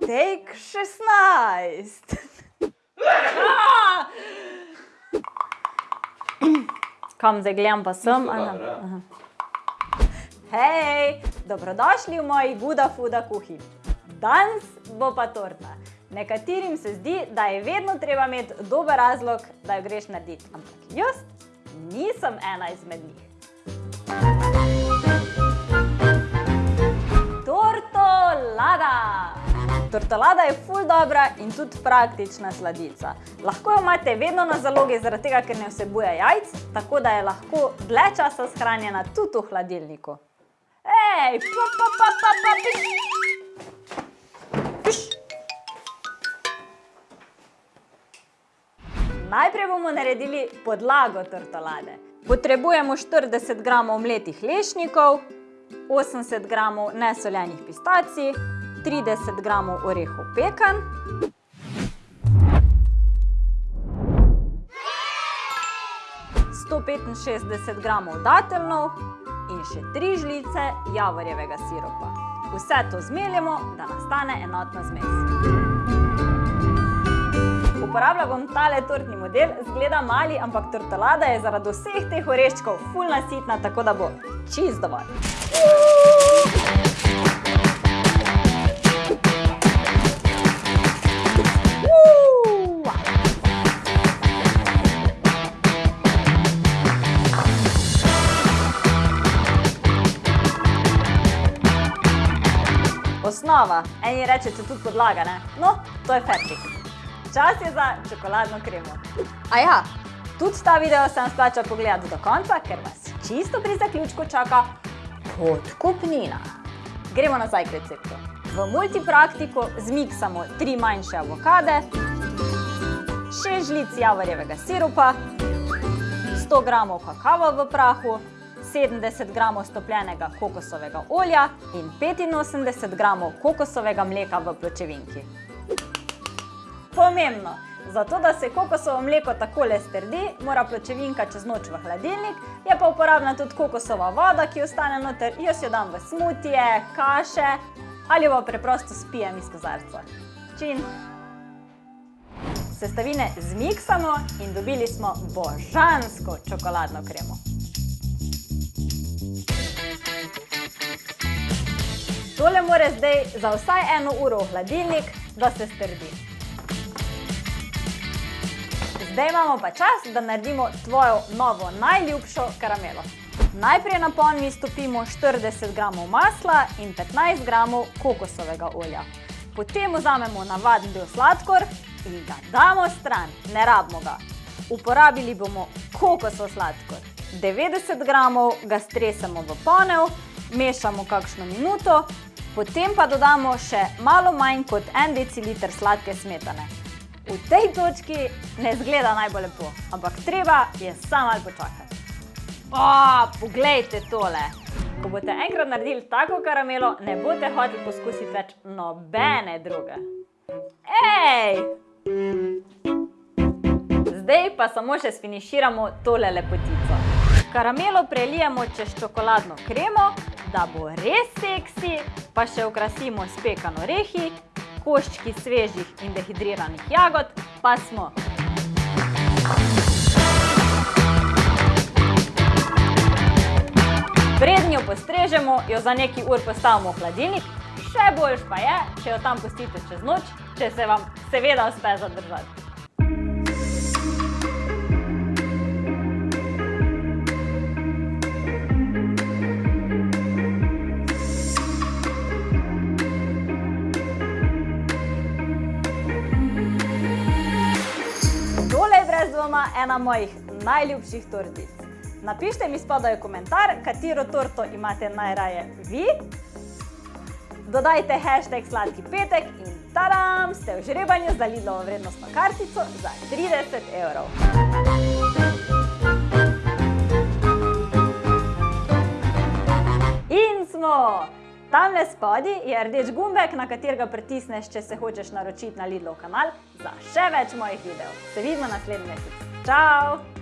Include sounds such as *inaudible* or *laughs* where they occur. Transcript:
take 16. *laughs* Kam zdaj gledam pa sem? Aha. Hej, dobrodošli v moji Guda Fuda kuhinji. Danes bo pa torta. Nekaterim se zdi, da je vedno treba imeti dober razlog, da jo greš narediti, ampak jaz nisem ena izmed njih. Tortolada je ful dobra in tudi praktična sladica. Lahko jo imate vedno na zalogi, zaradi tega, ker ne vsebuje jajc, tako da je lahko dlje časa shranjena tudi v hladilniku. Ej, pa, pa, pa, pa, pa, piš. Piš. Najprej bomo naredili podlago tortolade. Potrebujemo 40 g mletih lešnikov, 80 g nesoljenih pistacij, 30 g orehov pekan, sto petinšestdeset gramov dateljnov in še tri žlice javorjevega siropa. Vse to zmeljemo, da nastane enotna zmes. Uporabljala bom tale tortni model, zgleda mali, ampak tortolada je zaradi vseh teh oreščkov ful nasitna, tako da bo čisto dovolj. Osnova, eni rečete tudi podlaga, ne? No, to je fertik. Čas je za čokoladno kremo. A ja, tudi ta video sem splača pogledati do konca, ker vas čisto pri zaključku čaka podkupnina. Gremo nazaj k receptu. V multipraktiku zmiksamo tri manjše avokade, šest žlic javorjevega sirupa, 100 g kakava v prahu, 70 g stopljenega kokosovega olja in 85 g kokosovega mleka v pločevinki. Pomembno! Zato, da se kokosovo mleko takole strdi, mora pločevinka čez noč v hladilnik, je pa uporabna tudi kokosova voda, ki ostane noter, jaz jo dam v smutije, kaše ali pa preprosto spijem iz kozarca. Čin! Sestavine zmiksamo in dobili smo božansko čokoladno kremo. Tole mora zdaj za vsaj eno uro v hladilnik, da se strdi. Zdaj imamo pa čas, da naredimo tvojo novo najljubšo karamelo. Najprej na ponvi stopimo 40 g masla in 15 g kokosovega olja. Potem vzamemo navaden bil sladkor in ga damo stran, ne rabimo ga. Uporabili bomo kokosov sladkor. 90 g ga stresemo v ponev, mešamo kakšno minuto, potem pa dodamo še malo manj kot en deciliter sladke smetane. V tej točki ne zgleda najbolj lepo, ampak treba je samo malo počakati. O, poglejte tole! Ko boste enkrat naredili tako karamelo, ne boste hoteli poskusiti več nobene druge. Ej! Zdaj pa samo še sfiniširamo tole lepotico. Karamelo prelijemo čez čokoladno kremo, da bo res seksi, pa še okrasimo s pekan orehi, koščki svežih in dehidriranih jagod, pa smo. Preden jo postrežemo, jo za nekaj ur postavimo v hladilnik, še boljš pa je, če jo tam pustite čez noč, če se vam seveda uspe zadržati. Dvoma ena mojih najljubših tortic. Napišite mi spodaj komentar, katero torto imate najraje vi. Dodajte hashtag sladki petek in tadam, ste v žrebanju za Lidlovo vrednostno kartico za 30 evrov. In smo! Tamle spodaj je rdeč gumbek, na katerega pritisneš, če se hočeš naročiti na Lidlov kanal za še več mojih videov. Se vidimo naslednji mesec. Čau!